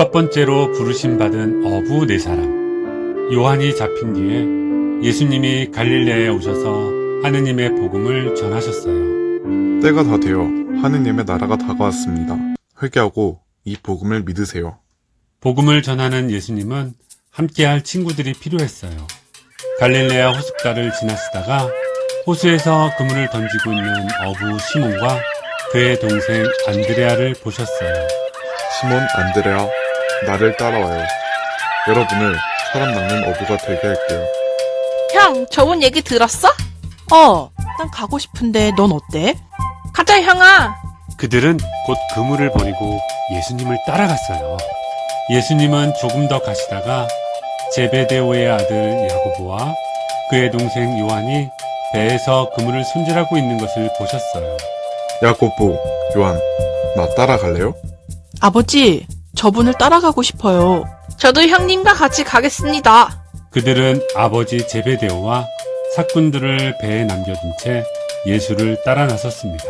첫 번째로 부르심 받은 어부 네 사람. 요한이 잡힌 뒤에 예수님이 갈릴레에 오셔서 하느님의 복음을 전하셨어요. 때가 다 되어 하느님의 나라가 다가왔습니다. 회개하고 이 복음을 믿으세요. 복음을 전하는 예수님은 함께할 친구들이 필요했어요. 갈릴레아 호숫가를 지나시다가 호수에서 그물을 던지고 있는 어부 시몬과 그의 동생 안드레아를 보셨어요. 시몬 안드레아, 나를 따라와요. 여러분을 사람 낚는 어부가 되게 할게요. 형, 저번 얘기 들었어? 어, 난 가고 싶은데 넌 어때? 가자, 형아. 그들은 곧 그물을 버리고 예수님을 따라갔어요. 예수님은 조금 더 가시다가 제베데오의 아들 야고보와 그의 동생 요한이 배에서 그물을 손질하고 있는 것을 보셨어요. 야고보, 요한, 나 따라갈래요? 아버지, 저분을 따라가고 싶어요. 저도 형님과 같이 가겠습니다. 그들은 아버지 제베데오와 사꾼들을 배에 남겨둔 채 예수를 따라 나섰습니다.